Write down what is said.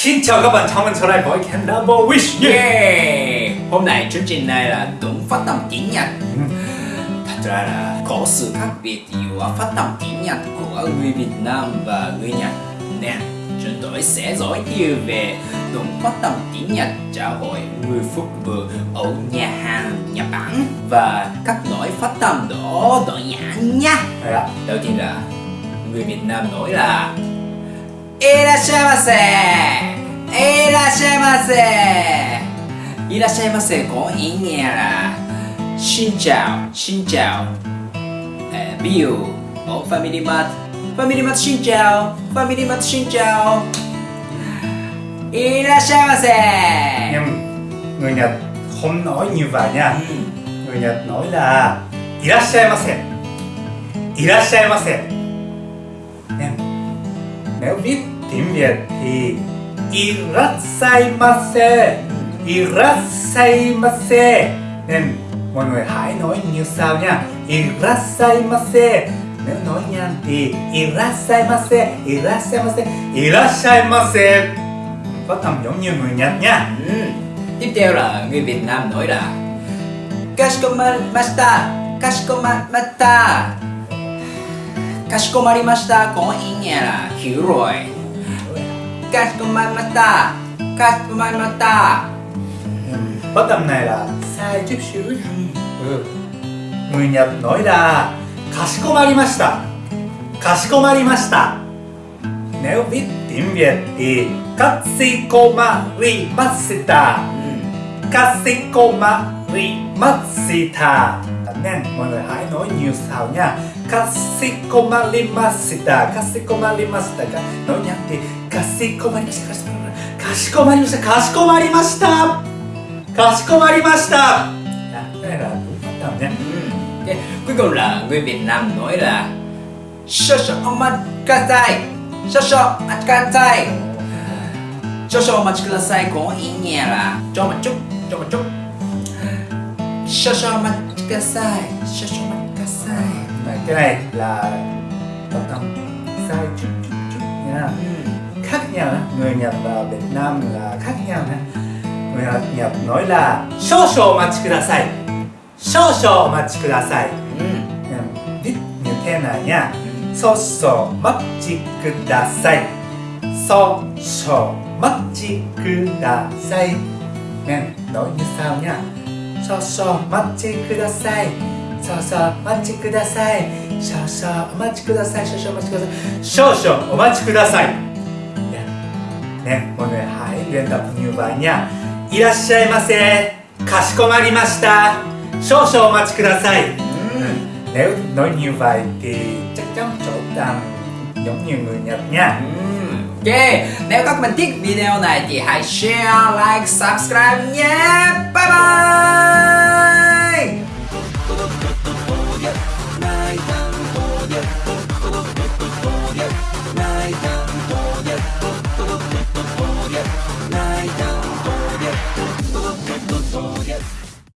Xin chào các bạn, chào mừng trở lại với Canada Wish yeah. Yeah! Hôm nay chương trình này là đúng phát âm tiếng Nhật Thật ra là có sự khác biệt giữa phát âm tiếng Nhật của người Việt Nam và người Nhật Nè, chúng tôi sẽ giới thiệu về đúng phát âm tiếng Nhật cho hội người phục vụ ở nhà hàng Nhật Bản Và cách nói phát âm đó đơn giản nha Đấy ạ. Đầu tiên là người Việt Nam nói là いらっしゃいませいらっしゃいませいらっしゃいませこんにゃらしんちゃんしんちゃんビュー、お、ファミリーマート。ファミリーマート、しんちゃお。ファミリーマート、しんちゃお。いらっしゃいませ。にゃん、にゃ、ほんのいにゅばにゃ。にゃ、のいら。いらっしゃいませ。いらっしゃいませ。にゃん、tiếng Việt thì Irasaimase Irasaimase Nên mọi người hãy nói như sau nha. Irasaimase Nếu nói nhanh thì Irasaimase Irasaimase Irasaimase Phát âm giống như người Nhật nha. Ừ. Tiếp theo là người Việt Nam nói là Kashikomarimashita Kashikomarimashita Kashikomarimashita có ý nghĩa là hiểu rồi Kashikomarimashita Kashikomarimashita Phát âm này là sai chút xíu. Ừ. Người Nhật nói là Kashikomarimashita. Kashikomarimashita. Nếu viết tiếng Việt thì Kashikomarimashita. ừ. Kashikomarimashita. Nên mọi người hãy nói nhiều sao nha. Kashikomarimashita. Kashikomarimashita. Nói nhanh thì. Kashikomarimashita. Kashikomarimashita. Kashikomarimashita. Đó, Đây là đúng phát âm nha. Ừ. Ok, Cuối cùng là người Việt Nam nói là Shosho omakasai Shosho omakasai Shosho omakasai có ý nghĩa là cho một chút, cho một chút Shashaman Kasai Shashaman Kasai Đấy, cái này là tập thống sai chút chút chút nha. Khác nhau đó. người Nhật và Việt Nam là khác nhau nha. Người Nhật nói là sô sô mà chị kudasai sô sô mà chị kudasai viết như thế này nha. Sô sô mà chị kudasai sô sô mà chị kudasai nên nói như sao nha. そうそうお待ちください。そうそうお待ちください。少々お待ちください。少々お待ちください。少々お待ちください。ね。もうい。いらっしゃいませかしこまりました。少々お待ちください。レンタん。Ok, nếu các bạn thích video này thì hãy share, like, subscribe nhé. Bye bye